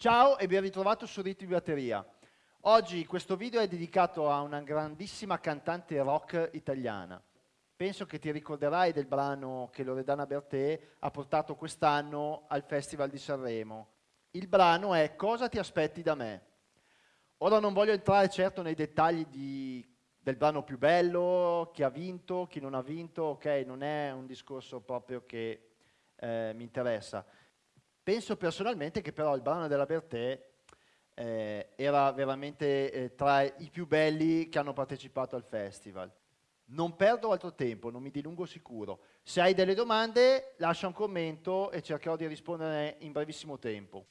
Ciao e ben ritrovato su Ritmi Batteria. Oggi questo video è dedicato a una grandissima cantante rock italiana. Penso che ti ricorderai del brano che Loredana Bertè ha portato quest'anno al Festival di Sanremo. Il brano è Cosa ti aspetti da me? Ora non voglio entrare certo nei dettagli di, del brano più bello, chi ha vinto, chi non ha vinto, ok, non è un discorso proprio che eh, mi interessa Penso personalmente che però il brano della Bertè eh, era veramente eh, tra i più belli che hanno partecipato al festival. Non perdo altro tempo, non mi dilungo sicuro. Se hai delle domande lascia un commento e cercherò di rispondere in brevissimo tempo.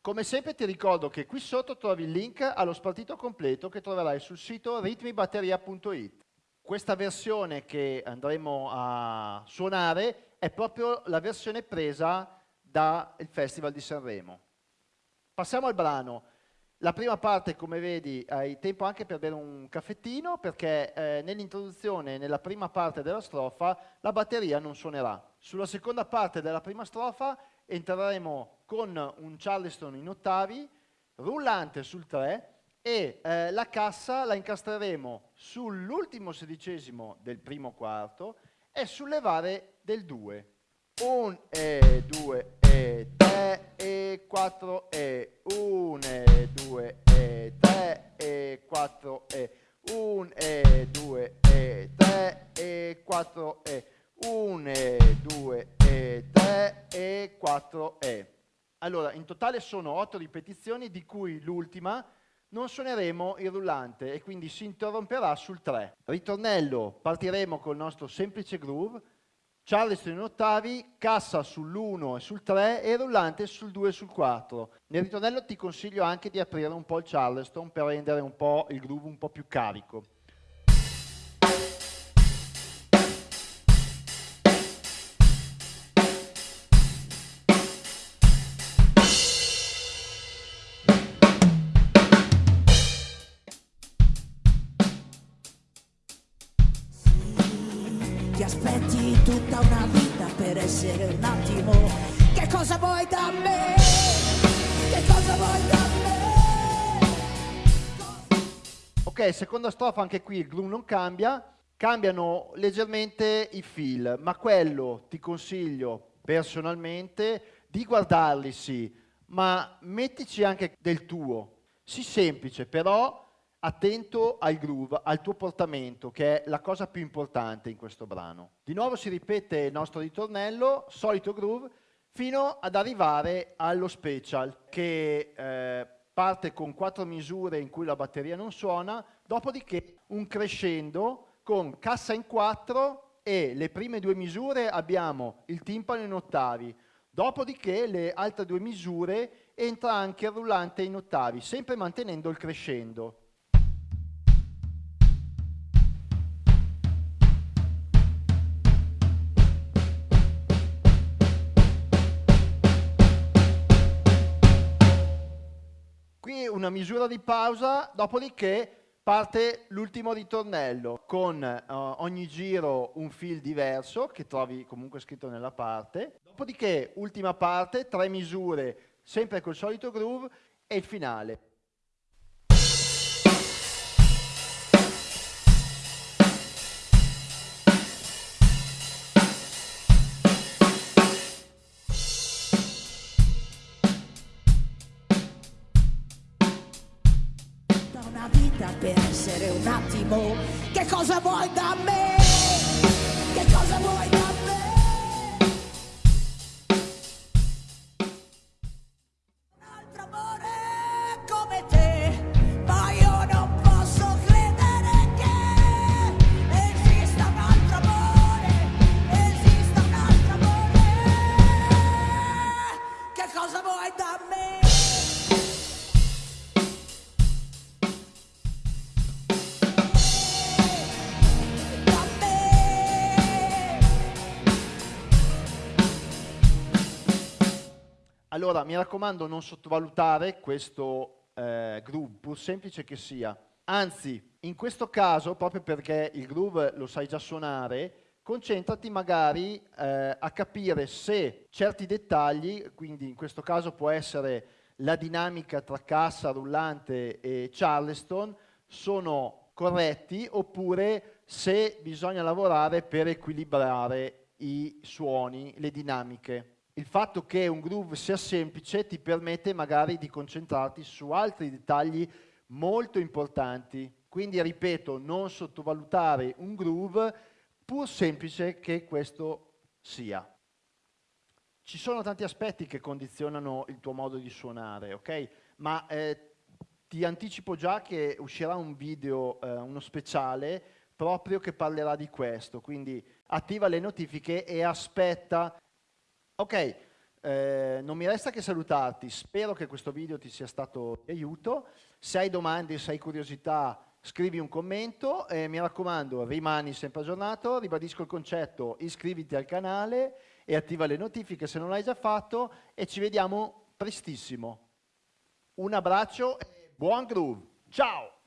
Come sempre ti ricordo che qui sotto trovi il link allo spartito completo che troverai sul sito ritmibatteria.it. Questa versione che andremo a suonare è proprio la versione presa dal Festival di Sanremo. Passiamo al brano. La prima parte, come vedi, hai tempo anche per bere un caffettino perché eh, nell'introduzione, nella prima parte della strofa, la batteria non suonerà. Sulla seconda parte della prima strofa entreremo con un Charleston in ottavi, rullante sul 3 e eh, la cassa la incastreremo sull'ultimo sedicesimo del primo quarto e sulle varie del 2. 1 e 2 e 3 e 4 e 1 e 2 e 3 e 4 e 1 e 2 e 3 e 4 e 1 e 2 e 3 e 4 e. Allora, in totale sono 8 ripetizioni di cui l'ultima non suoneremo il rullante e quindi si interromperà sul 3. Ritornello, partiremo col nostro semplice groove, Charleston in ottavi, cassa sull'1 e sul 3 e rullante sul 2 e sul 4. Nel ritornello ti consiglio anche di aprire un po' il Charleston per rendere un po' il groove un po' più carico. Tutta una vita per essere un attimo. Che cosa vuoi da me? Che cosa vuoi da me? Ok, seconda strofa, anche qui il groove non cambia, cambiano leggermente i feel, ma quello ti consiglio personalmente di guardarli sì, ma mettici anche del tuo. Sì semplice, però attento al groove, al tuo portamento, che è la cosa più importante in questo brano. Di nuovo si ripete il nostro ritornello, solito groove, fino ad arrivare allo special, che eh, parte con quattro misure in cui la batteria non suona, dopodiché un crescendo con cassa in quattro e le prime due misure abbiamo il timpano in ottavi, dopodiché le altre due misure entra anche il rullante in ottavi, sempre mantenendo il crescendo. Una misura di pausa, dopodiché parte l'ultimo ritornello con uh, ogni giro un fil diverso che trovi comunque scritto nella parte, dopodiché ultima parte, tre misure sempre col solito groove e il finale. Essere un attimo. Che cosa vuoi da me? Che cosa vuoi da me? Allora, mi raccomando, non sottovalutare questo eh, groove, pur semplice che sia. Anzi, in questo caso, proprio perché il groove lo sai già suonare, concentrati magari eh, a capire se certi dettagli, quindi in questo caso può essere la dinamica tra cassa, rullante e charleston, sono corretti oppure se bisogna lavorare per equilibrare i suoni, le dinamiche. Il fatto che un groove sia semplice ti permette magari di concentrarti su altri dettagli molto importanti. Quindi, ripeto, non sottovalutare un groove pur semplice che questo sia. Ci sono tanti aspetti che condizionano il tuo modo di suonare, ok? Ma eh, ti anticipo già che uscirà un video, eh, uno speciale, proprio che parlerà di questo, quindi attiva le notifiche e aspetta. Ok, eh, non mi resta che salutarti, spero che questo video ti sia stato di aiuto, se hai domande, se hai curiosità scrivi un commento e mi raccomando rimani sempre aggiornato, ribadisco il concetto, iscriviti al canale e attiva le notifiche se non l'hai già fatto e ci vediamo prestissimo. Un abbraccio e buon groove, ciao!